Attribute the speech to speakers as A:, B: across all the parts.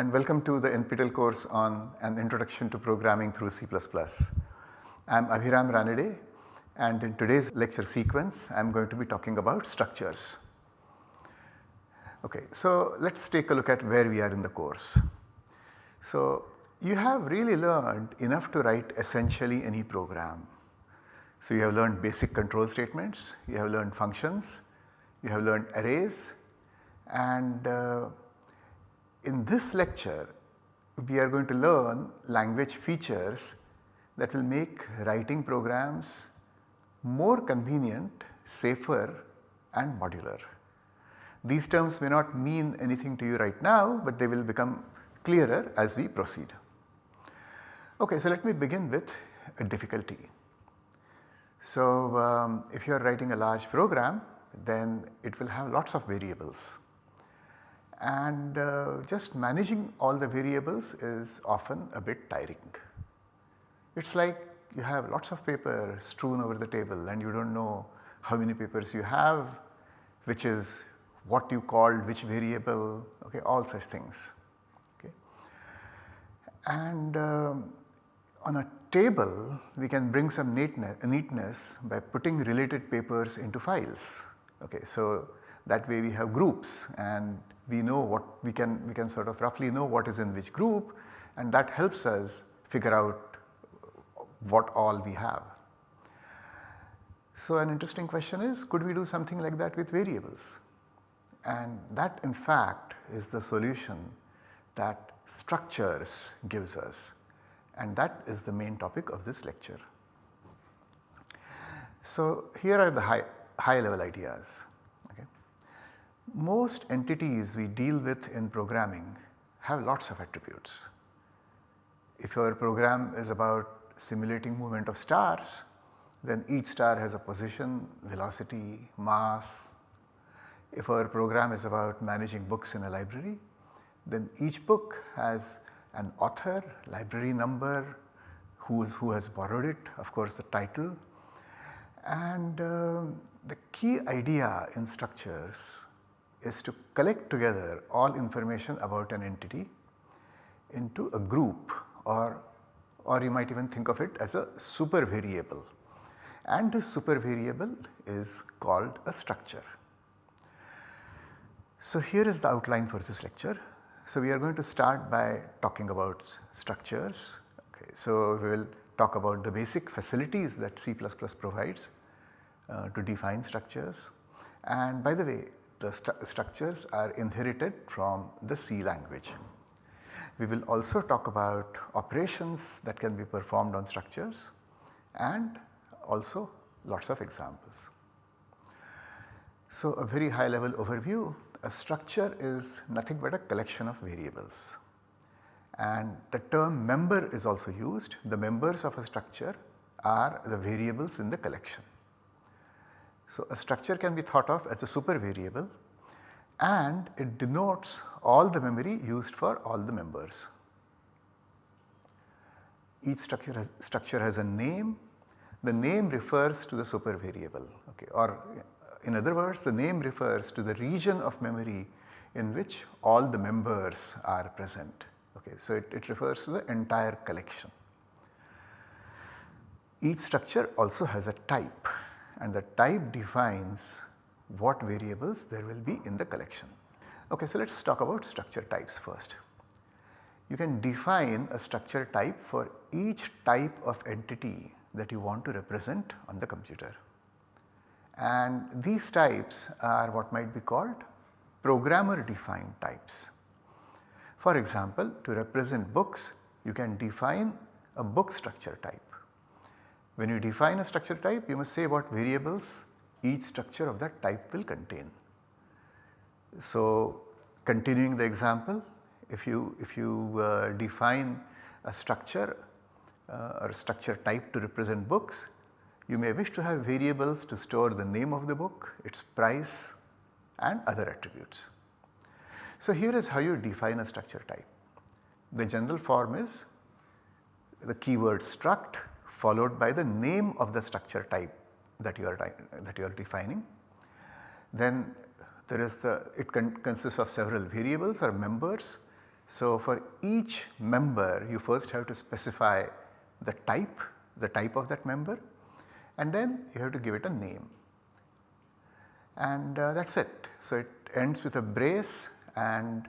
A: And welcome to the NPTEL course on an introduction to programming through C++. I am Abhiram Ranade and in today's lecture sequence I am going to be talking about structures. Okay, so let us take a look at where we are in the course. So you have really learned enough to write essentially any program. So you have learned basic control statements, you have learned functions, you have learned arrays and uh, in this lecture we are going to learn language features that will make writing programs more convenient, safer and modular. These terms may not mean anything to you right now, but they will become clearer as we proceed. Okay, so let me begin with a difficulty. So um, if you are writing a large program then it will have lots of variables and uh, just managing all the variables is often a bit tiring. It is like you have lots of paper strewn over the table and you do not know how many papers you have, which is what you called which variable, okay, all such things. Okay. And um, on a table we can bring some neatness, neatness by putting related papers into files. Okay. So, that way we have groups and we know what we can we can sort of roughly know what is in which group and that helps us figure out what all we have. So, an interesting question is could we do something like that with variables and that in fact is the solution that structures gives us and that is the main topic of this lecture. So, here are the high, high level ideas. Most entities we deal with in programming have lots of attributes. If your program is about simulating movement of stars, then each star has a position, velocity, mass. If our program is about managing books in a library, then each book has an author, library number, who, is, who has borrowed it, of course the title. And uh, the key idea in structures is to collect together all information about an entity into a group or, or you might even think of it as a super variable and this super variable is called a structure. So here is the outline for this lecture. So, we are going to start by talking about structures. Okay. So, we will talk about the basic facilities that C++ provides uh, to define structures and by the way the stru structures are inherited from the C language. We will also talk about operations that can be performed on structures and also lots of examples. So, a very high level overview a structure is nothing but a collection of variables and the term member is also used. The members of a structure are the variables in the collection. So, a structure can be thought of as a super variable and it denotes all the memory used for all the members. Each structure has, structure has a name, the name refers to the super variable okay, or in other words the name refers to the region of memory in which all the members are present. Okay. So, it, it refers to the entire collection. Each structure also has a type and the type defines what variables there will be in the collection. Okay, so let us talk about structure types first. You can define a structure type for each type of entity that you want to represent on the computer and these types are what might be called programmer defined types. For example, to represent books you can define a book structure type. When you define a structure type you must say what variables each structure of that type will contain. So, continuing the example if you if you uh, define a structure uh, or a structure type to represent books you may wish to have variables to store the name of the book, its price and other attributes. So here is how you define a structure type. The general form is the keyword struct followed by the name of the structure type that you are that you are defining. Then there is the it con consists of several variables or members So, for each member you first have to specify the type, the type of that member and then you have to give it a name and uh, that is it. So, it ends with a brace and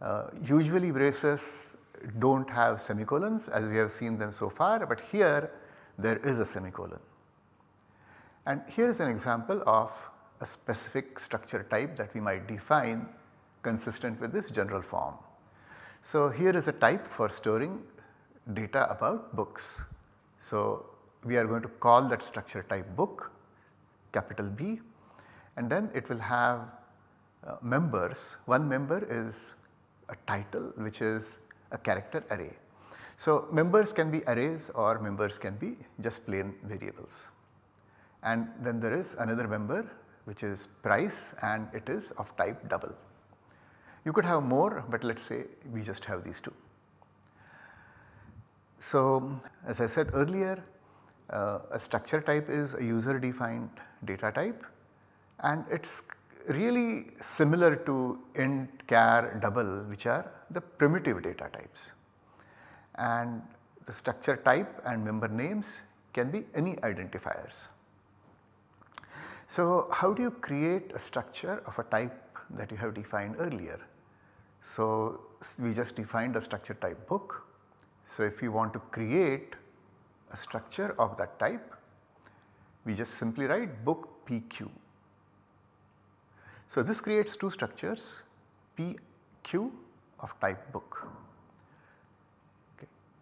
A: uh, usually braces do not have semicolons as we have seen them so far, but here there is a semicolon. And here is an example of a specific structure type that we might define consistent with this general form. So, here is a type for storing data about books. So, we are going to call that structure type book capital B and then it will have uh, members. One member is a title which is a character array. So, members can be arrays or members can be just plain variables. And then there is another member which is price and it is of type double. You could have more but let us say we just have these two. So, as I said earlier uh, a structure type is a user defined data type and it is really similar to int, char, double which are the primitive data types. And the structure type and member names can be any identifiers. So, how do you create a structure of a type that you have defined earlier? So, we just defined a structure type book. So, if you want to create a structure of that type, we just simply write book PQ so, this creates two structures PQ of type book.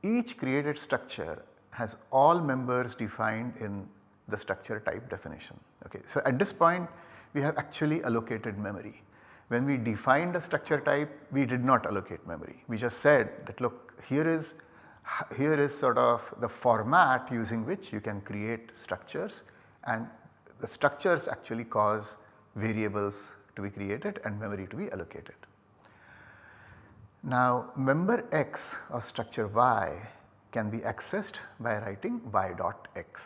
A: Each created structure has all members defined in the structure type definition. Okay. So, at this point we have actually allocated memory. When we defined a structure type we did not allocate memory. We just said that look here is here is sort of the format using which you can create structures and the structures actually cause variables to be created and memory to be allocated. Now member x of structure y can be accessed by writing y dot x.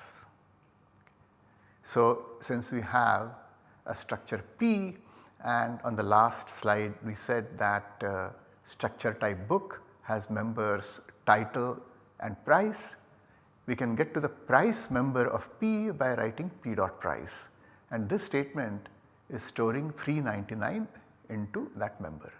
A: So since we have a structure P and on the last slide we said that uh, structure type book has members title and price, we can get to the price member of P by writing P dot price and this statement is storing 399 into that member.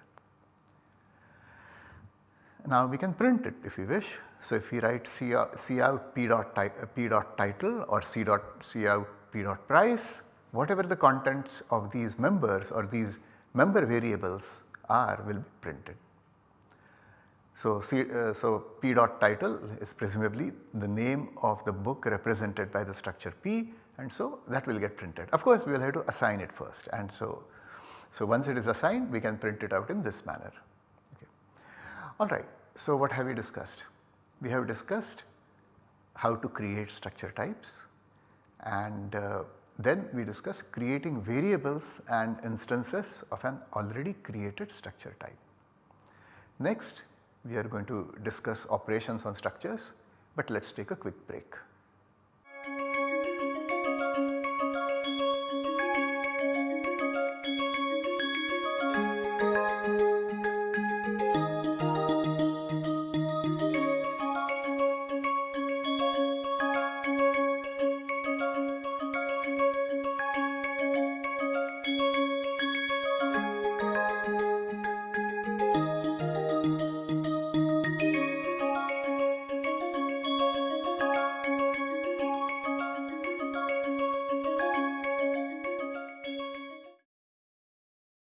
A: Now we can print it if we wish. So if we write C C out P, dot P dot title or C dot C out P dot price whatever the contents of these members or these member variables are will be printed. So, C, uh, so P dot title is presumably the name of the book represented by the structure P and so that will get printed. Of course, we will have to assign it first and so, so once it is assigned we can print it out in this manner. Okay. Alright, so what have we discussed? We have discussed how to create structure types and uh, then we discussed creating variables and instances of an already created structure type. Next we are going to discuss operations on structures but let us take a quick break.